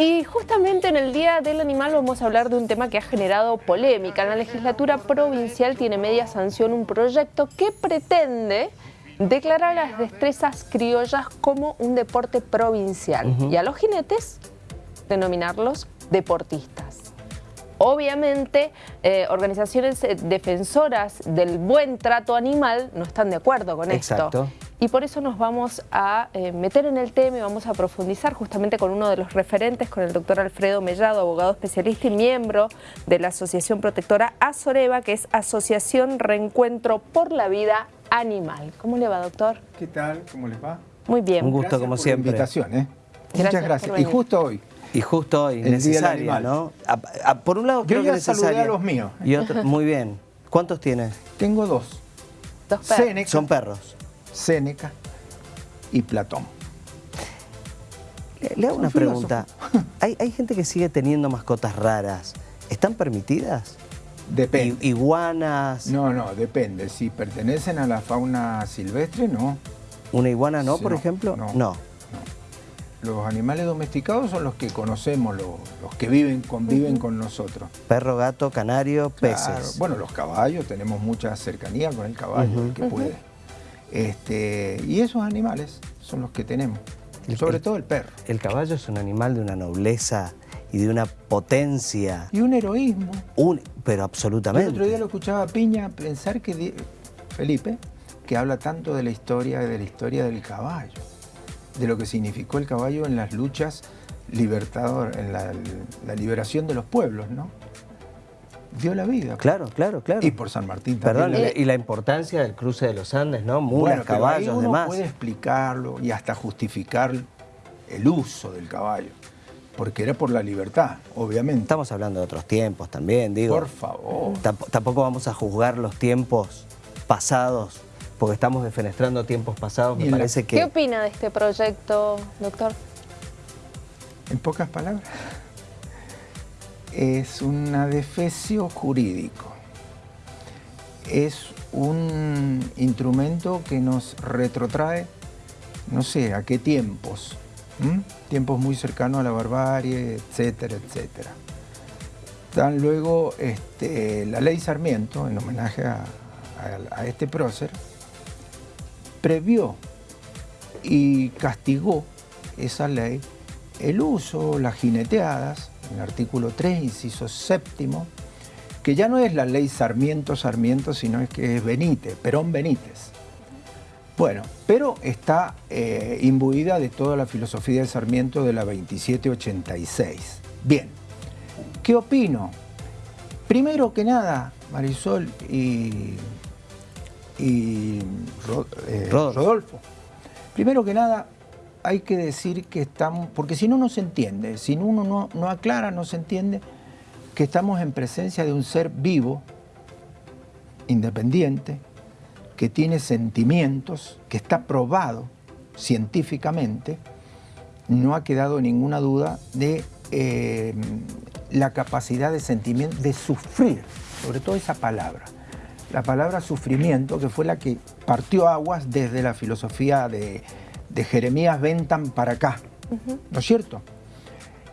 y justamente en el Día del Animal vamos a hablar de un tema que ha generado polémica. En la legislatura provincial tiene media sanción un proyecto que pretende declarar las destrezas criollas como un deporte provincial y a los jinetes denominarlos deportistas. Obviamente, eh, organizaciones defensoras del buen trato animal no están de acuerdo con Exacto. esto. Y por eso nos vamos a eh, meter en el tema y vamos a profundizar justamente con uno de los referentes, con el doctor Alfredo Mellado, abogado especialista y miembro de la Asociación Protectora Azoreva, que es Asociación Reencuentro por la Vida Animal. ¿Cómo le va, doctor? ¿Qué tal? ¿Cómo les va? Muy bien. Un gusto, como por siempre. La invitación, ¿eh? Gracias Muchas gracias. Y justo hoy. Y justo hoy, El necesaria. ¿no? A- a- por un lado Yo creo que ya necesaria. a los míos. Y otro, muy bien. ¿Cuántos tienes? Tengo dos. Dos perros. Son perros. Séneca y Platón. Le, le hago una pregunta. ¿Hay, hay gente que sigue teniendo mascotas raras. ¿Están permitidas? Depende. I- iguanas. No, no, depende. Si pertenecen a la fauna silvestre, no. ¿Una iguana no, Sí, por ejemplo? no. no. Los animales domesticados son los que conocemos, los, los que viven, conviven con nosotros. Perro, gato, canario, Claro. peces. Bueno, los caballos, tenemos mucha cercanía con el caballo, el que puede. Este, y esos animales son los que tenemos. El- Sobre el- todo el perro. El caballo es un animal de una nobleza y de una potencia, Y un heroísmo. un- pero Yo absolutamente. el otro día lo escuchaba a Piña pensar que, Felipe, que habla tanto de la historia, de la historia del caballo, de lo que significó el caballo en las luchas libertador, en la, la liberación de los pueblos, ¿no? Dio la vida. Claro, claro, claro. Y por San Martín Perdón, también. y la importancia del cruce de los Andes, ¿no? Mulas, Bueno, pero ahí caballos, uno demás. puede explicarlo y hasta justificar el uso del caballo, porque era por la libertad, obviamente. Estamos hablando de otros tiempos también, digo. Por favor. Tamp- tampoco vamos a juzgar los tiempos pasados, porque estamos defenestrando tiempos pasados. Me parece ¿Qué que opina de este proyecto, doctor? En pocas palabras, es un adefesio jurídico. Es un instrumento que nos retrotrae, no sé, a qué tiempos. ¿m? Tiempos muy cercanos a la barbarie, etcétera, etcétera. Dan luego este, la ley Sarmiento, en homenaje a, a- a este prócer, previó y castigó esa ley el uso, las jineteadas, en el artículo 3, inciso séptimo, que ya no es la ley Sarmiento Sarmiento, sino es que es Benítez, Perón Benítez. Bueno, pero está eh, imbuida de toda la filosofía de Sarmiento de la 2786. Bien, ¿qué opino? Primero que nada, Marisol y, y eh. Rodolfo, primero que nada hay que decir que estamos, porque si no, no se entiende, si uno no, aclara, no se entiende que estamos en presencia de un ser vivo, independiente, que tiene sentimientos, que está probado científicamente, no ha quedado ninguna duda de eh, la capacidad de sentimiento, de sufrir, sobre todo esa palabra. La palabra sufrimiento, que fue la que partió aguas desde la filosofía de, de Jeremías Bentham para acá, ¿no es cierto?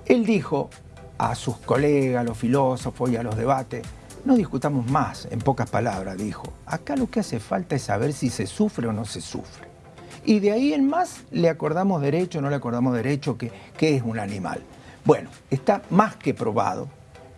Él dijo a sus colegas, a los filósofos y a los debates, no discutamos más, en pocas palabras, dijo. Acá lo que hace falta es saber si se sufre o no se sufre. Y de ahí en más le acordamos derecho, no le acordamos derecho, que, que es un animal. Bueno, está más que probado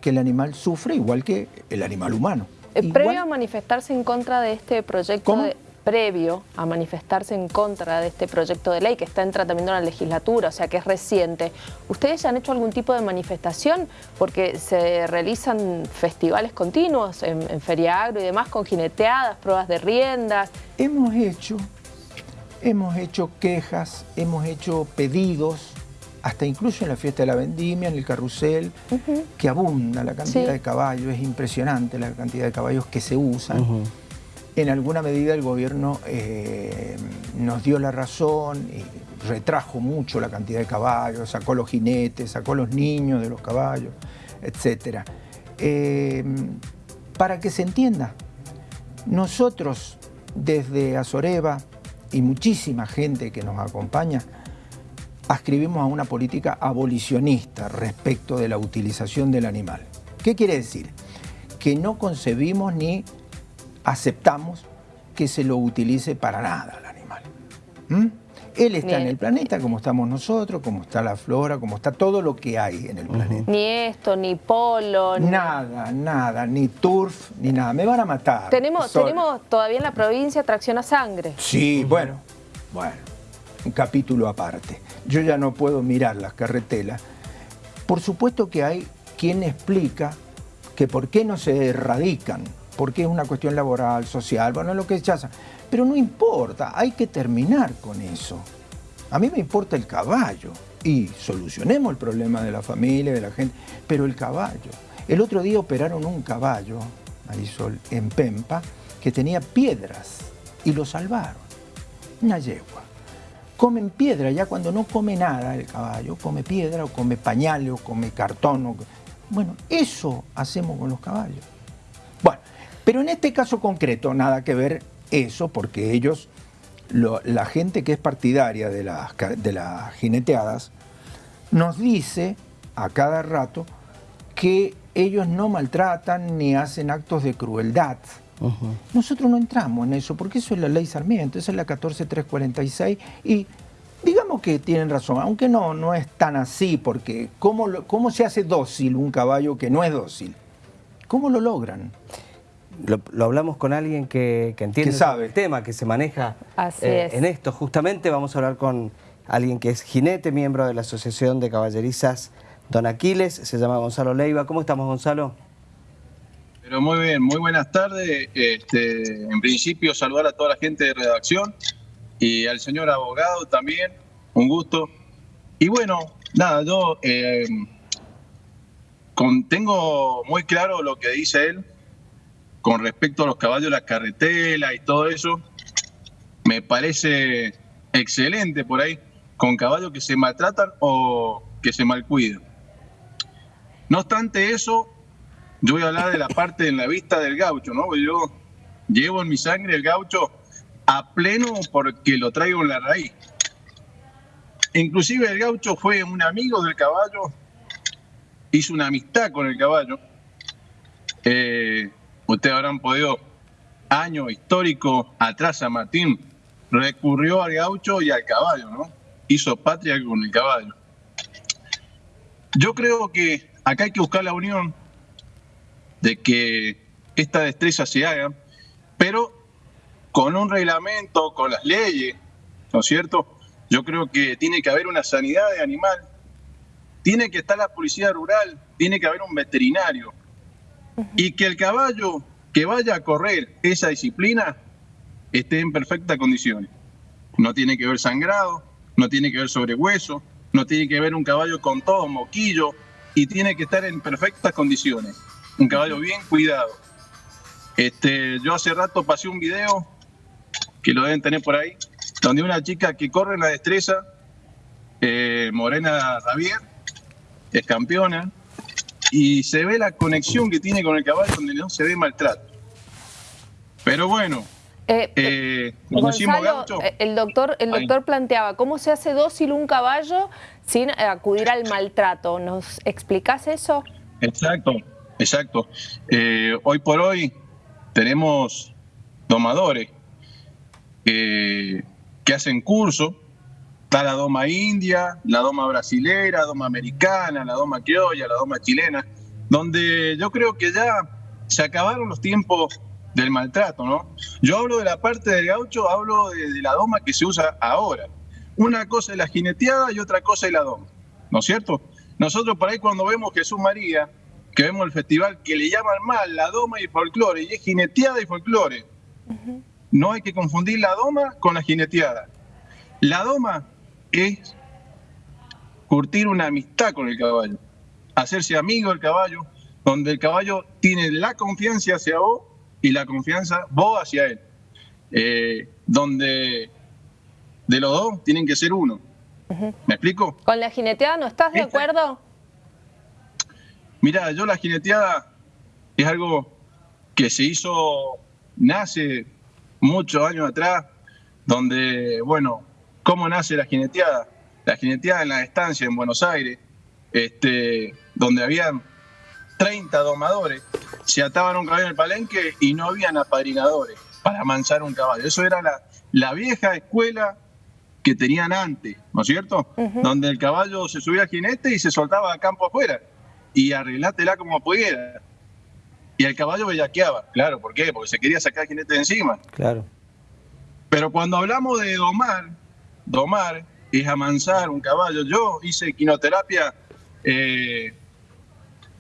que el animal sufre igual que el animal humano. Eh, Igual- Previo a manifestarse en contra de este proyecto ¿Cómo? de previo a manifestarse en contra de este proyecto de ley que está en tratamiento en la legislatura, o sea que es reciente. ¿Ustedes ya han hecho algún tipo de manifestación? Porque se realizan festivales continuos en, en Feria Agro y demás con jineteadas, pruebas de riendas. Hemos hecho, hemos hecho quejas, hemos hecho pedidos, hasta incluso en la fiesta de la vendimia, en el carrusel, que abunda la cantidad Sí. de caballos, es impresionante la cantidad de caballos que se usan. En alguna medida el gobierno eh, nos dio la razón y retrajo mucho la cantidad de caballos, sacó los jinetes, sacó los niños de los caballos, etc. Eh, para que se entienda, nosotros desde Azoreva y muchísima gente que nos acompaña, ascribimos a una política abolicionista respecto de la utilización del animal. ¿Qué quiere decir? Que no concebimos ni aceptamos que se lo utilice para nada al animal. ¿Mm? Él está en el planeta como estamos nosotros, como está la flora, como está todo lo que hay en el planeta. Ni esto, ni polo. Nada, nada, ni turf, ni nada. Me van a matar. Tenemos, tenemos todavía en la provincia tracción a sangre. Sí, bueno, bueno, un capítulo aparte. Yo ya no puedo mirar las carretelas. Por supuesto que hay quien explica que por qué no se erradican, porque es una cuestión laboral, social, bueno, lo que ya pero no importa, hay que terminar con eso. A mí me importa el caballo y solucionemos el problema de la familia, de la gente, pero el caballo. El otro día operaron un caballo, Marisol, en Pempa, que tenía piedras y lo salvaron. Una yegua. Comen piedra, ya cuando no come nada el caballo, come piedra o come pañales o come cartón. Bueno, eso hacemos con los caballos. Pero en este caso concreto, nada que ver eso porque ellos, la gente que es partidaria de las, de las jineteadas, nos dice a cada rato que ellos no maltratan ni hacen actos de crueldad. Nosotros no entramos en eso, porque eso es la ley Sarmiento, esa es la 14346 y digamos que tienen razón, aunque no, no es tan así, porque ¿cómo, ¿cómo se hace dócil un caballo que no es dócil? ¿Cómo lo logran? Lo, hablamos con alguien que, entiende el tema, que se maneja eh, en esto. Justamente vamos a hablar con alguien que es jinete, miembro de la Asociación de Caballerizas Don Aquiles, se llama Gonzalo Leiva. ¿Cómo estamos, Gonzalo? Pero muy bien, muy buenas tardes. Este, en principio, saludar a toda la gente de redacción y al señor abogado también, un gusto. Y bueno, nada, yo eh, tengo muy claro lo que dice él, con respecto a los caballos de la carretela y todo eso, me parece excelente por ahí, con caballos que se maltratan o que se malcuidan. No obstante eso, yo voy a hablar de la parte en la vista del gaucho, ¿no? Yo llevo en mi sangre el gaucho a pleno porque lo traigo en la raíz. Inclusive el gaucho fue un amigo del caballo, hizo una amistad con el caballo. Eh, ustedes habrán podido, año histórico atrás, San Martín recurrió al gaucho y al caballo, ¿no? Hizo patria con el caballo. Yo creo que acá hay que buscar la unión de que esta destreza se haga, pero con un reglamento, con las leyes, ¿no es cierto? Yo creo que tiene que haber una sanidad de animal, tiene que estar la policía rural, tiene que haber un veterinario, y que el caballo que vaya a correr esa disciplina esté en perfectas condiciones. No tiene que ver sangrado, no tiene que ver sobre hueso, no tiene que ver un caballo con todo moquillo y tiene que estar en perfectas condiciones. Un caballo bien cuidado. Este, yo hace rato pasé un video que lo deben tener por ahí, donde una chica que corre en la destreza, eh, Morena Javier, es campeona, y se ve la conexión que tiene con el caballo donde no se ve maltrato. Pero bueno, eh, eh, eh, el doctor, el doctor planteaba, ¿cómo se hace dócil un caballo sin acudir al maltrato? ¿Nos explicás eso? Exacto, exacto. hoy por hoy tenemos domadores que hacen curso Está la doma india, la doma brasilera, la doma americana, la doma criolla, la doma chilena, donde yo creo que ya se acabaron los tiempos del maltrato, ¿no? Yo hablo de la parte del gaucho, hablo de, la doma que se usa ahora. Una cosa es la jineteada y otra cosa es la doma, ¿no es cierto? Nosotros por ahí cuando vemos Jesús María, que vemos el festival que le llaman mal la doma y folclore, y es jineteada y folclore. No hay que confundir la doma con la jineteada. La doma es curtir una amistad con el caballo, hacerse amigo del caballo, donde el caballo tiene la confianza hacia vos y la confianza vos hacia él. Eh, donde de los dos tienen que ser uno. ¿Me explico? ¿Con la jineteada no estás de acuerdo? Mira, yo la jineteada es algo que se hizo, nace muchos años atrás, donde, bueno, ¿Cómo nace la jineteada? la jineteada en la estancia en Buenos Aires, este, donde habían 30 domadores, se ataban un caballo en el palenque y no habían apadrinadores para amansar un caballo. Eso era la, la vieja escuela que tenían antes, ¿no es cierto? Donde el caballo se subía al jinete y se soltaba a campo afuera y arreglátela como pudiera. Y el caballo bellaqueaba, claro, ¿por qué? Porque se quería sacar al jinete de encima. Claro. Pero cuando hablamos de domar, domar es amansar un caballo. Yo hice quinoterapia eh,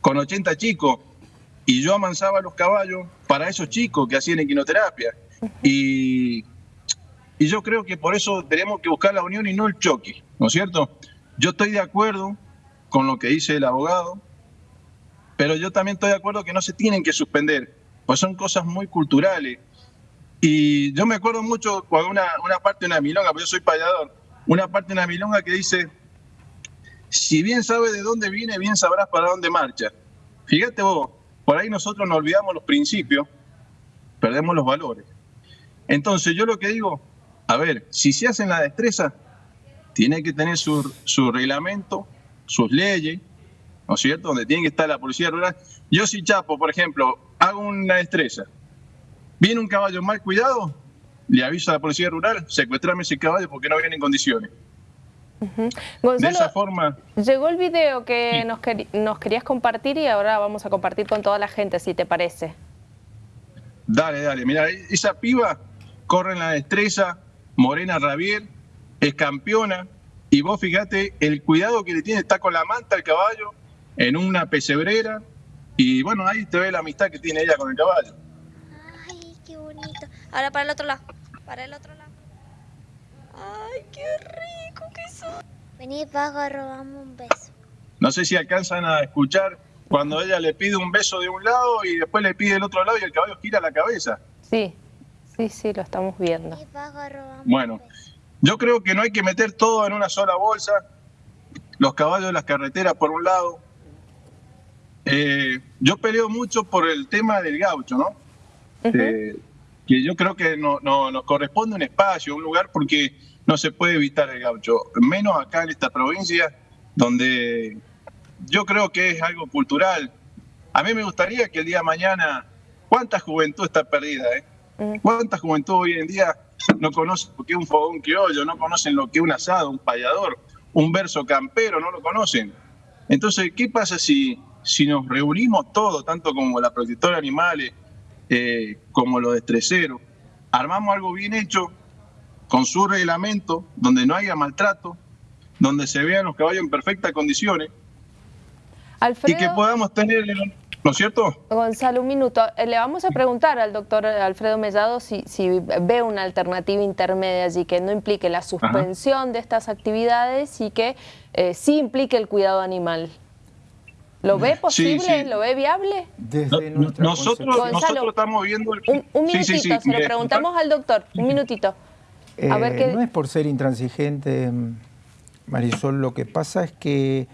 con 80 chicos y yo amansaba los caballos para esos chicos que hacían equinoterapia. Y, y yo creo que por eso tenemos que buscar la unión y no el choque, ¿no es cierto? Yo estoy de acuerdo con lo que dice el abogado, pero yo también estoy de acuerdo que no se tienen que suspender, pues son cosas muy culturales. Y yo me acuerdo mucho cuando una, una parte de una milonga, porque yo soy payador, una parte de una milonga que dice, si bien sabes de dónde viene, bien sabrás para dónde marcha. Fíjate vos, por ahí nosotros nos olvidamos los principios, perdemos los valores. Entonces yo lo que digo, a ver, si se hace la destreza, tiene que tener su, su reglamento, sus leyes, ¿no es cierto? Donde tiene que estar la policía rural. Yo si Chapo, por ejemplo, hago una destreza, viene un caballo mal cuidado, le aviso a la policía rural, secuestrame ese caballo porque no viene en condiciones de esa forma. Llegó el video que nos, nos querías compartir y ahora vamos a compartir con toda la gente, si te parece. Dale, dale. Mira, esa piba corre en la destreza, Morena Rabier, es campeona, y vos fíjate el cuidado que le tiene, está con la manta el caballo, en una pesebrera, y bueno, ahí te ve la amistad que tiene ella con el caballo. Ahora para el otro lado, para el otro lado. Ay, qué rico que son. Vení, Paco, robamos un beso. No sé si alcanzan a escuchar cuando ella le pide un beso de un lado y después le pide el otro lado y el caballo gira la cabeza. Sí, sí, sí, lo estamos viendo. bueno, yo creo que no hay que meter todo en una sola bolsa. Los caballos de las carreteras por un lado. Eh, yo peleo mucho por el tema del gaucho, ¿no? Eh, que yo creo que no, nos corresponde un espacio, un lugar, porque no se puede evitar el gaucho, menos acá en esta provincia, donde yo creo que es algo cultural. A mí me gustaría que el día de mañana, ¿cuánta juventud está perdida? Eh? Mm. ¿Cuánta juventud hoy en día no conoce lo que es un fogón criollo, no conocen lo que es un asado, un payador, un verso campero, no lo conocen? Entonces, ¿qué pasa si, si nos reunimos todos, tanto como la protectora de animales, eh, como los estreseros, armamos algo bien hecho, con su reglamento, donde no haya maltrato, donde se vean los caballos en perfectas condiciones y que podamos tener, ¿no es cierto? Gonzalo, un minuto. Eh, le vamos a preguntar al doctor Alfredo Mellado si, si ve una alternativa intermedia allí que no implique la suspensión de estas actividades y que eh, sí implique el cuidado animal. ¿Lo ve posible? ¿Lo ve viable? nosotros, nosotros estamos viendo... El... Un, minutito, se lo preguntamos al doctor, un minutito. Eh, no es por ser intransigente, Marisol, lo que pasa es que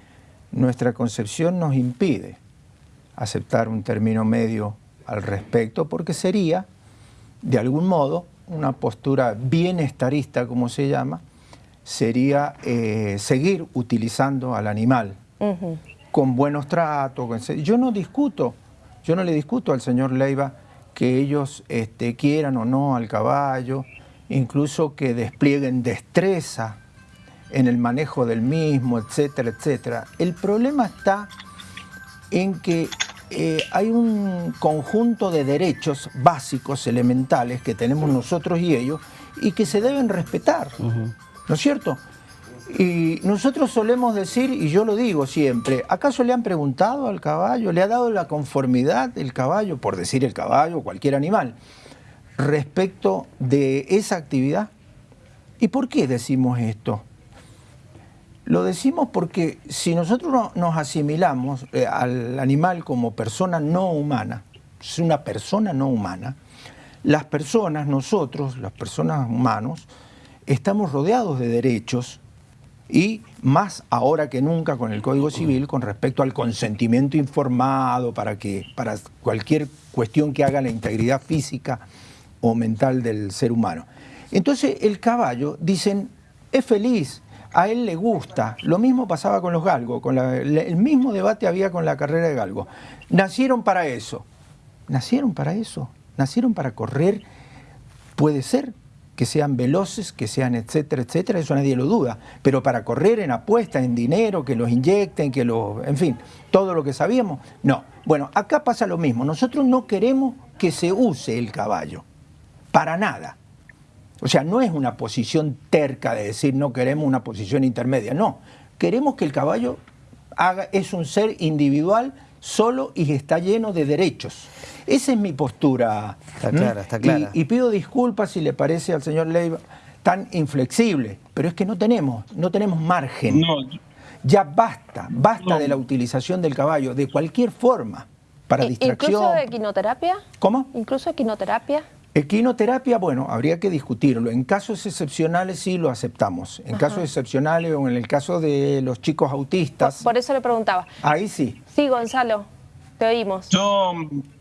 nuestra concepción nos impide aceptar un término medio al respecto, porque sería, de algún modo, una postura bienestarista, como se llama, sería eh, seguir utilizando al animal con buenos tratos. Yo no discuto, yo no le discuto al señor Leiva que ellos este, quieran o no al caballo, incluso que desplieguen destreza en el manejo del mismo, etcétera, etcétera. El problema está en que eh, hay un conjunto de derechos básicos, elementales, que tenemos nosotros y ellos, y que se deben respetar, ¿no es cierto? Y nosotros solemos decir, y yo lo digo siempre, ¿acaso le han preguntado al caballo, le ha dado la conformidad el caballo, por decir el caballo cualquier animal? respecto de esa actividad. ¿Y por qué decimos esto? Lo decimos porque si nosotros nos asimilamos eh, al animal como persona no humana, es una persona no humana, las personas, nosotros, las personas humanos, estamos rodeados de derechos y más ahora que nunca con el Código Civil con respecto al consentimiento informado para, que, para cualquier cuestión que haga la integridad física o mental del ser humano. Entonces el caballo, dicen, es feliz. a él le gusta. Lo mismo pasaba con los galgos, con el mismo debate había con la carrera de galgo. Nacieron para eso, nacieron para eso, nacieron para correr, puede ser que sean veloces, que sean etcétera, etcétera, eso nadie lo duda, pero para correr en apuesta, en dinero, que los inyecten, que los, en fin, todo lo que sabíamos, no. Bueno, acá pasa lo mismo, nosotros no queremos que se use el caballo, para nada. O sea, no es una posición terca de decir no queremos una posición intermedia, no. Queremos que el caballo haga, es un ser individual solo y está lleno de derechos. Esa es mi postura. Está clara, está clara. Y, pido disculpas si le parece al señor Leiva tan inflexible, pero es que no tenemos, no tenemos margen. Ya basta, basta de la utilización del caballo, de cualquier forma, para distracción. ¿Incluso de equinoterapia? ¿Cómo? ¿Incluso equinoterapia? Equinoterapia, bueno, habría que discutirlo. En casos excepcionales sí lo aceptamos. En casos excepcionales o en el caso de los chicos autistas. Por, eso le preguntaba. Ahí sí. Sí, Gonzalo, te oímos. Yo,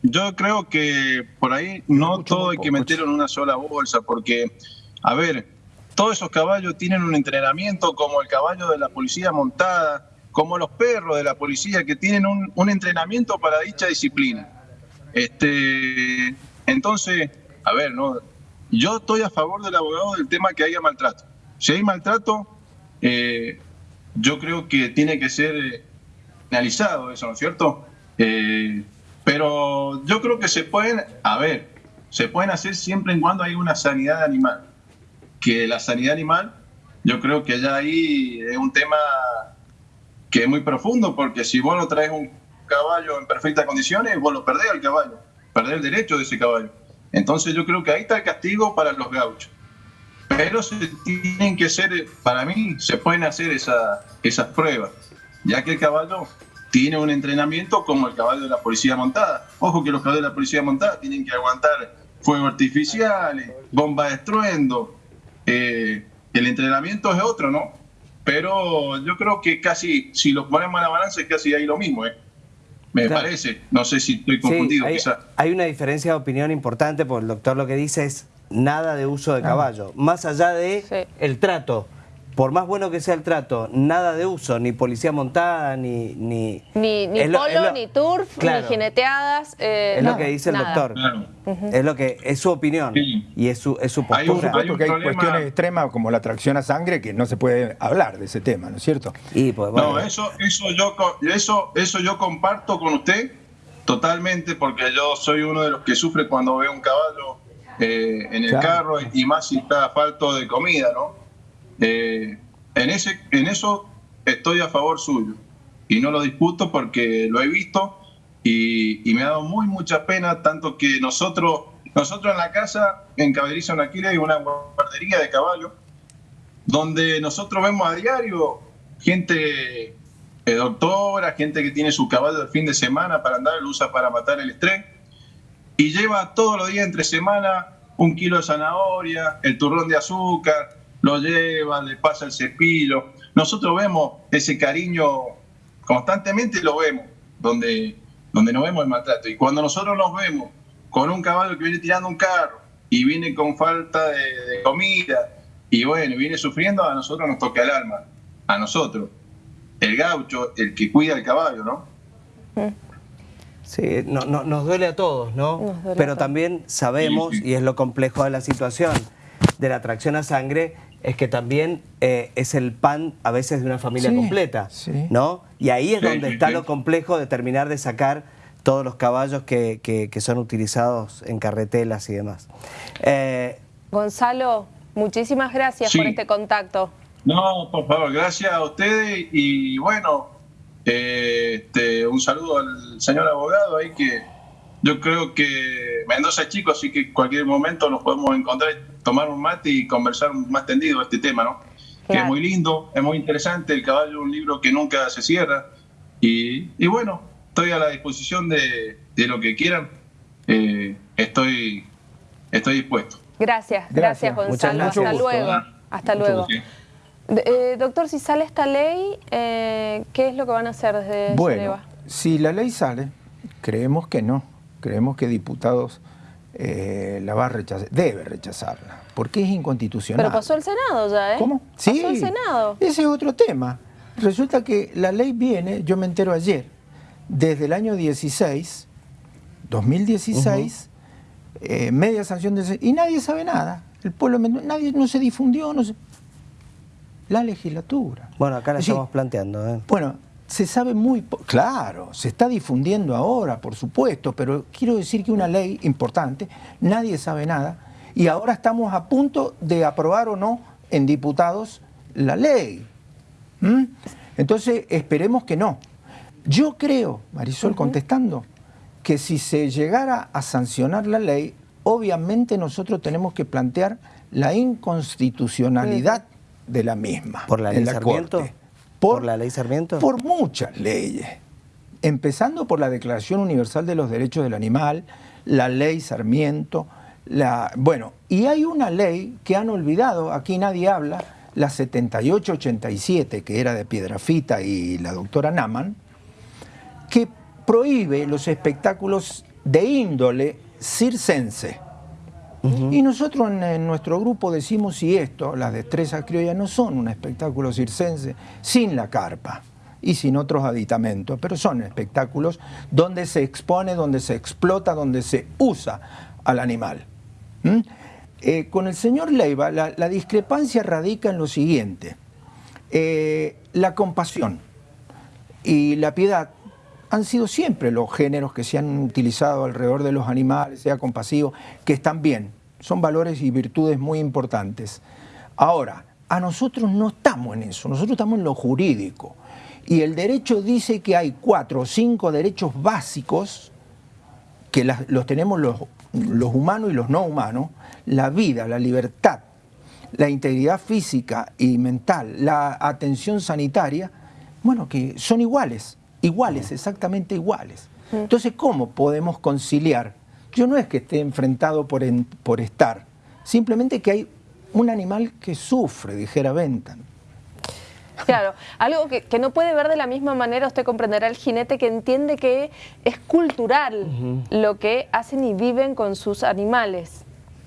yo creo que por ahí no todo hay que meterlo en una sola bolsa, porque, a ver, todos esos caballos tienen un entrenamiento como el caballo de la policía montada, como los perros de la policía que tienen un, un entrenamiento para dicha disciplina. Este, entonces a ver, no, yo estoy a favor del abogado del tema que haya maltrato. Si hay maltrato, eh, yo creo que tiene que ser eh, analizado eso, ¿no es cierto? Eh, pero yo creo que se pueden, a ver, se pueden hacer siempre en cuando hay una sanidad animal. Que la sanidad animal, yo creo que ya ahí es un tema que es muy profundo, porque si vos no traes un caballo en perfectas condiciones, vos lo perdés al caballo, perdés el derecho de ese caballo. Entonces yo creo que ahí está el castigo para los gauchos. Pero se tienen que ser, para mí, se pueden hacer esas pruebas, ya que el caballo tiene un entrenamiento como el caballo de la policía montada. Ojo que los caballos de la policía montada tienen que aguantar fuegos artificiales, bombas de estruendo. Eh, el entrenamiento es otro, ¿no? Pero yo creo que casi, si lo ponemos a la balanza, es casi ahí lo mismo, ¿eh? Me parece. No sé si estoy confundido. hay, hay, una diferencia de opinión importante, porque el doctor lo que dice es nada de uso de caballo. Más allá de el trato por más bueno que sea el trato, nada de uso, ni policía montada, ni... Ni, ni, polo, ni turf, ni jineteadas. Eh, es lo que dice el doctor. Es lo que es su opinión y es su, es su postura. Hay por supuesto que hay cuestiones extremas como la tracción a sangre que no se puede hablar de ese tema, ¿no es cierto? Y pues, No, eso, eso, yo, eso, eso yo comparto con usted totalmente porque yo soy uno de los que sufre cuando veo un caballo eh, en el carro y más si está falto de comida, ¿no? Eh, en, ese, en eso estoy a favor suyo. Y no lo disputo porque lo he visto y, me ha dado muy mucha pena, tanto que nosotros, nosotros en la casa, en Caballeriza Aquila hay una guardería de caballos, donde nosotros vemos a diario gente eh, doctora, gente que tiene su caballo el fin de semana para andar, lo usa para matar el estrés, y lleva todos los días entre semana un kilo de zanahoria, el turrón de azúcar, lo lleva, le pasa el cepillo. Nosotros vemos ese cariño constantemente, lo vemos, donde, donde nos vemos el maltrato. Y cuando nosotros nos vemos con un caballo que viene tirando un carro y viene con falta de, comida y bueno, viene sufriendo, a nosotros nos toca el alma, a nosotros, el gaucho, el que cuida el caballo, ¿no? Sí, no, nos duele a todos, ¿no? Pero también sabemos, y es lo complejo de la situación, de la tracción a sangre, es que también eh, es el pan a veces de una familia completa, ¿no? Y ahí es donde está lo complejo de terminar de sacar todos los caballos que, son utilizados en carretelas y demás. Eh, Gonzalo, muchísimas gracias por este contacto. No, por favor, gracias a ustedes y bueno, eh, este, un saludo al señor abogado ahí que yo creo que Mendoza es chico, así que en cualquier momento nos podemos encontrar, tomar un mate y conversar más tendido este tema, ¿no? Que es muy lindo, es muy interesante. El caballo es un libro que nunca se cierra. Y, bueno, estoy a la disposición de, lo que quieran. Eh, estoy, estoy dispuesto. Gracias, gracias, Gonzalo. Hasta luego. Hasta luego. Eh, doctor, si sale esta ley, eh, ¿qué es lo que van a hacer desde Bueno, si la ley sale, creemos que no creemos que diputados eh, la va a rechazar, debe rechazarla, porque es inconstitucional. Pero pasó el Senado ya, ¿eh? ¿Cómo? Sí, pasó el Senado. Ese es otro tema. Resulta que la ley viene, yo me entero ayer, desde el año 16, 2016, eh, media sanción de... Y nadie sabe nada. El pueblo, nadie no se difundió, no se... La legislatura. Bueno, acá la estamos planteando. ¿eh? Bueno, se sabe muy... Claro, se está difundiendo ahora, por supuesto, pero quiero decir que una ley importante, nadie sabe nada, y ahora estamos a punto de aprobar o no en diputados la ley. ¿Mm? Entonces, esperemos que no. Yo creo, Marisol, contestando, que si se llegara a sancionar la ley, obviamente nosotros tenemos que plantear la inconstitucionalidad de la misma. ¿Por la ley Sarmiento? Por, la ley Sarmiento? Por muchas leyes. Empezando por la Declaración Universal de los Derechos del Animal, la ley Sarmiento, la, bueno, y hay una ley que han olvidado, aquí nadie habla, la 7887, que era de Piedrafita y la doctora Naman, que prohíbe los espectáculos de índole circense. Y nosotros en, nuestro grupo decimos si esto, las destrezas criollas, no son un espectáculo circense sin la carpa y sin otros aditamentos, pero son espectáculos donde se expone, donde se explota, donde se usa al animal. Eh, con el señor Leiva la, discrepancia radica en lo siguiente. Eh, la compasión y la piedad han sido siempre los géneros que se han utilizado alrededor de los animales, sea compasivo, que están bien. Son valores y virtudes muy importantes. Ahora, a nosotros no estamos en eso, nosotros estamos en lo jurídico. Y el derecho dice que hay cuatro o cinco derechos básicos que los tenemos los, los humanos y los no humanos, la vida, la libertad, la integridad física y mental, la atención sanitaria, bueno, que son iguales, iguales, exactamente iguales. Entonces, ¿cómo podemos conciliar? Yo no es que esté enfrentado por, por estar, simplemente que hay un animal que sufre, dijera Bentham. Claro, algo que, no puede ver de la misma manera, usted comprenderá el jinete que entiende que es cultural lo que hacen y viven con sus animales.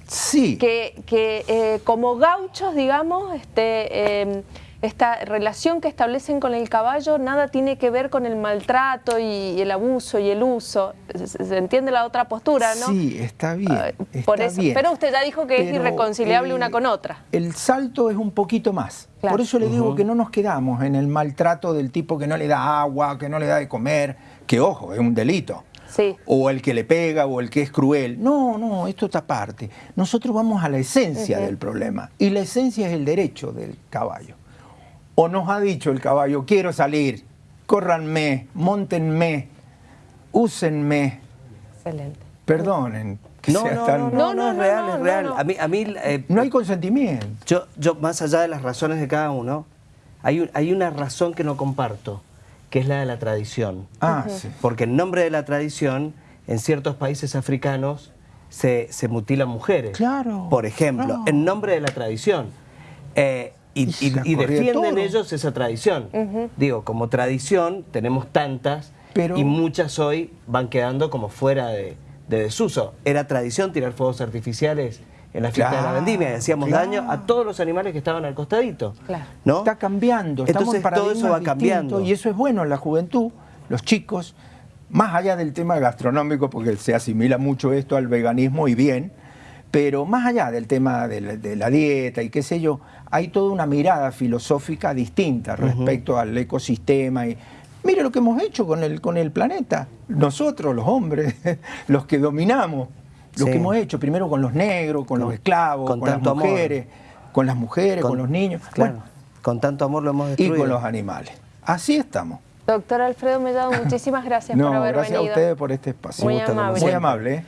Sí. Que, eh, como gauchos, digamos, este, em, esta relación que establecen con el caballo nada tiene que ver con el maltrato y, el abuso y el uso. Se, entiende la otra postura, ¿no? Sí, está bien. Ah, por eso, Pero usted ya dijo que es irreconciliable una con otra. El salto es un poquito más. Por eso le digo que no nos quedamos en el maltrato del tipo que no le da agua, que no le da de comer, que ojo, es un delito. O el que le pega o el que es cruel. No, no, esto está aparte. Nosotros vamos a la esencia del problema. Y la esencia es el derecho del caballo. O nos ha dicho el caballo, quiero salir, córranme, montenme, úsenme. Excelente. Perdonen. Que no, no, tan... no, no, es real, es real. A mí, a mí, eh, no hay consentimiento. Yo, yo, más allá de las razones de cada uno, hay, hay una razón que no comparto que es la de la tradición. Ah, sí. Porque en nombre de la tradición, en ciertos países africanos se, se mutilan mujeres. Claro. Por ejemplo, en nombre de la tradición. Eh, y, defienden ellos esa tradición. Digo, como tradición tenemos tantas y muchas hoy van quedando como fuera de, de desuso. Era tradición tirar fuegos artificiales en la fiesta de la vendimia y hacíamos daño a todos los animales que estaban al costadito. ¿no? Está cambiando, estamos Entonces, todo eso va cambiando. Y eso es bueno en la juventud, los chicos, más allá del tema gastronómico, porque se asimila mucho esto al veganismo y bien, pero más allá del tema de la, dieta y qué sé yo, hay toda una mirada filosófica distinta respecto al ecosistema y mire lo que hemos hecho con el, con el planeta, nosotros los hombres, los que dominamos lo que hemos hecho, primero con los negros, con los esclavos, con, las mujeres, con las mujeres, con, los niños. bueno, con tanto amor lo hemos destruido. Y con los animales. Así estamos. Doctor Alfredo Mellado, muchísimas gracias por haber gracias venido. gracias a ustedes por este espacio. Muy amable. Muy amable. ¿eh?